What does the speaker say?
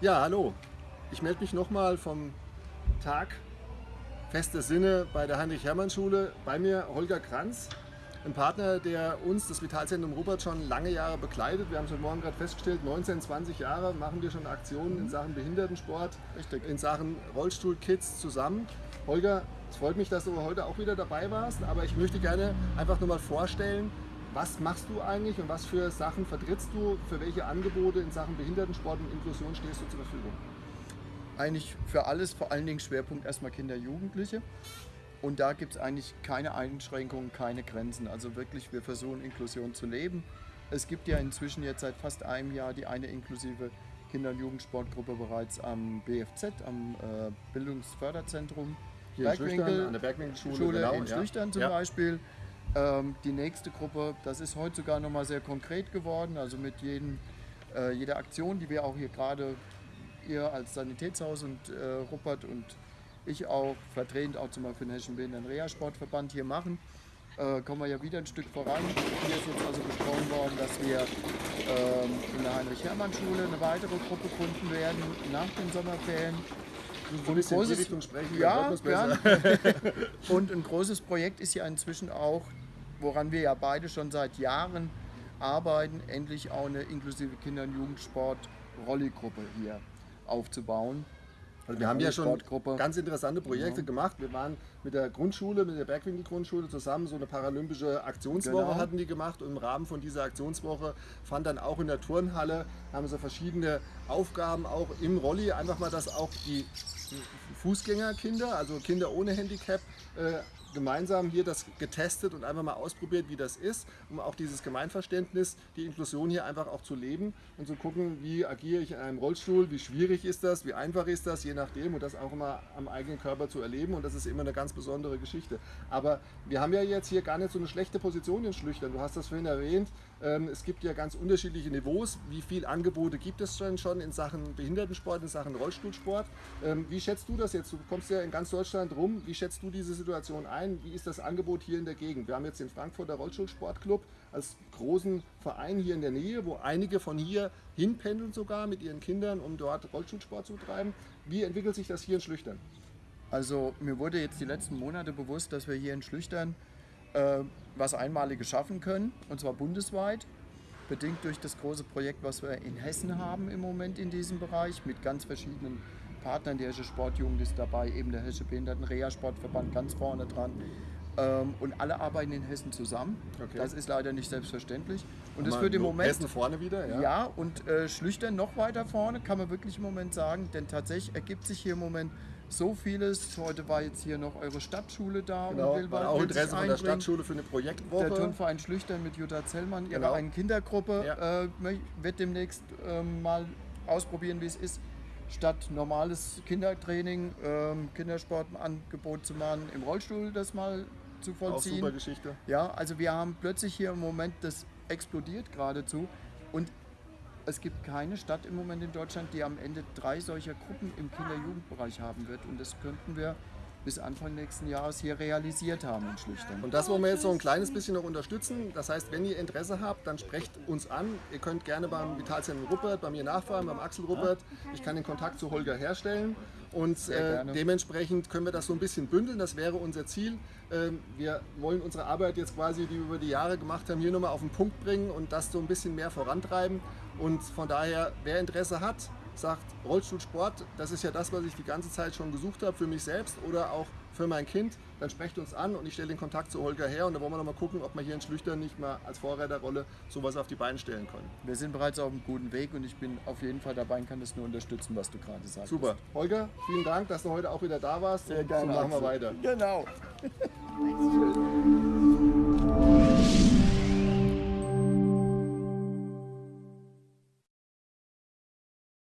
Ja, hallo. Ich melde mich nochmal vom Tag Feste Sinne bei der Heinrich-Hermann-Schule. Bei mir Holger Kranz, ein Partner, der uns, das Vitalzentrum Robert, schon lange Jahre begleitet. Wir haben es heute Morgen gerade festgestellt, 19, 20 Jahre machen wir schon Aktionen in Sachen Behindertensport, Richtig. in Sachen Rollstuhlkids zusammen. Holger, es freut mich, dass du heute auch wieder dabei warst, aber ich möchte gerne einfach nur mal vorstellen, was machst du eigentlich und was für Sachen vertrittst du, für welche Angebote in Sachen Behindertensport und Inklusion stehst du zur Verfügung? Eigentlich für alles, vor allen Dingen Schwerpunkt erstmal Kinder, Jugendliche. Und da gibt es eigentlich keine Einschränkungen, keine Grenzen. Also wirklich, wir versuchen Inklusion zu leben. Es gibt ja inzwischen jetzt seit fast einem Jahr die eine inklusive Kinder- und Jugendsportgruppe bereits am BFZ, am äh, Bildungsförderzentrum Hier in Schlüchtern, an der Bergwinkelschule, Schule genau, in ja. Schlüchtern zum Ja. Beispiel. Ähm, die nächste Gruppe, das ist heute sogar noch mal sehr konkret geworden, also mit jedem, äh, jeder Aktion, die wir auch hier gerade, ihr als Sanitätshaus und äh, Ruppert und ich auch, vertretend auch zum Beispiel für den Hessischen Behinderten Reha Sportverband hier machen, äh, kommen wir ja wieder ein Stück voran. Hier ist jetzt also besprochen worden, dass wir ähm, in der Heinrich-Hermann-Schule eine weitere Gruppe gründen werden nach den Sommerferien. So ein Richtung sprechen, ja, gern. Und ein großes Projekt ist ja inzwischen auch, woran wir ja beide schon seit Jahren arbeiten, endlich auch eine inklusive Kinder- und Jugendsport-Rolli-Gruppe hier aufzubauen. Also wir haben ja schon ganz interessante Projekte gemacht. Wir waren mit der Grundschule, mit der Bergwinkel-Grundschule zusammen, so eine paralympische Aktionswoche Genau. hatten die gemacht. Und im Rahmen von dieser Aktionswoche fand dann auch in der Turnhalle, haben sie verschiedene Aufgaben auch im Rolli, einfach mal, dass auch die Fußgängerkinder, also Kinder ohne Handicap, äh, gemeinsam hier das getestet und einfach mal ausprobiert, wie das ist, um auch dieses Gemeinverständnis, die Inklusion hier einfach auch zu leben und zu gucken, wie agiere ich in einem Rollstuhl, wie schwierig ist das, wie einfach ist das, je nachdem und das auch immer am eigenen Körper zu erleben und das ist immer eine ganz besondere Geschichte. Aber wir haben ja jetzt hier gar nicht so eine schlechte Position in Schlüchtern. Du hast das vorhin erwähnt, ähm, es gibt ja ganz unterschiedliche Niveaus. Wie viele Angebote gibt es denn schon in Sachen Behindertensport, in Sachen Rollstuhlsport? Ähm, Wie schätzt du das jetzt? Du kommst ja in ganz Deutschland rum. Wie schätzt du diese Situation ein? Wie ist das Angebot hier in der Gegend? Wir haben jetzt den Frankfurter Rollstuhlsportclub als großen Verein hier in der Nähe, wo einige von hier hinpendeln sogar mit ihren Kindern, um dort Rollstuhlsport zu treiben. Wie entwickelt sich das hier in Schlüchtern? Also mir wurde jetzt die letzten Monate bewusst, dass wir hier in Schlüchtern äh, was Einmaliges schaffen können, und zwar bundesweit, bedingt durch das große Projekt, was wir in Hessen haben im Moment in diesem Bereich, mit ganz verschiedenen Partnern. Die Hessische Sportjugend ist dabei, eben der Hessische Behinderten-Reha-Sportverband ganz vorne dran. Ähm, und alle arbeiten in Hessen zusammen. Okay. Das ist leider nicht selbstverständlich. Und das führt im Moment Hessen vorne wieder, ja? ja, und äh, Schlüchtern noch weiter vorne, kann man wirklich im Moment sagen, denn tatsächlich ergibt sich hier im Moment so vieles. Heute war jetzt hier noch eure Stadtschule da Genau, und will, war auch Interesse von der. Stadtschule für eine Projektwoche. Der Turnverein Schlüchtern mit Jutta Zellmann, ihrer Genau. einen Kindergruppe, Ja. äh, wird demnächst ähm, mal ausprobieren, wie es ist, statt normales Kindertraining, ähm, Kindersportangebot zu machen, im Rollstuhl das mal zu auch vollziehen. super Geschichte. Ja, also wir haben plötzlich hier im Moment, das explodiert geradezu und es gibt keine Stadt im Moment in Deutschland, die am Ende drei solcher Gruppen im Kinder-Jugendbereich haben wird und das könnten wir bis Anfang nächsten Jahres hier realisiert haben in Schlüchtern. Und das wollen wir jetzt so ein kleines bisschen noch unterstützen. Das heißt, wenn ihr Interesse habt, dann sprecht uns an. Ihr könnt gerne beim Vitalzentrum Ruppert, bei mir nachfragen, beim Axel Ruppert. Ich kann den Kontakt zu Holger herstellen. Und äh, dementsprechend können wir das so ein bisschen bündeln. Das wäre unser Ziel. Ähm, wir wollen unsere Arbeit jetzt quasi, die wir über die Jahre gemacht haben, hier nochmal auf den Punkt bringen und das so ein bisschen mehr vorantreiben. Und von daher, wer Interesse hat, sagt Rollstuhlsport, das ist ja das, was ich die ganze Zeit schon gesucht habe für mich selbst oder auch für mein Kind, dann sprecht uns an und ich stelle den Kontakt zu Holger her und dann wollen wir noch mal gucken, ob wir hier in Schlüchtern nicht mal als Vorreiterrolle sowas auf die Beine stellen können. Wir sind bereits auf einem guten Weg und ich bin auf jeden Fall dabei und kann das nur unterstützen, was du gerade sagst. Super. Holger, vielen Dank, dass du heute auch wieder da warst. Sehr und gerne. So machen wir weiter. Genau.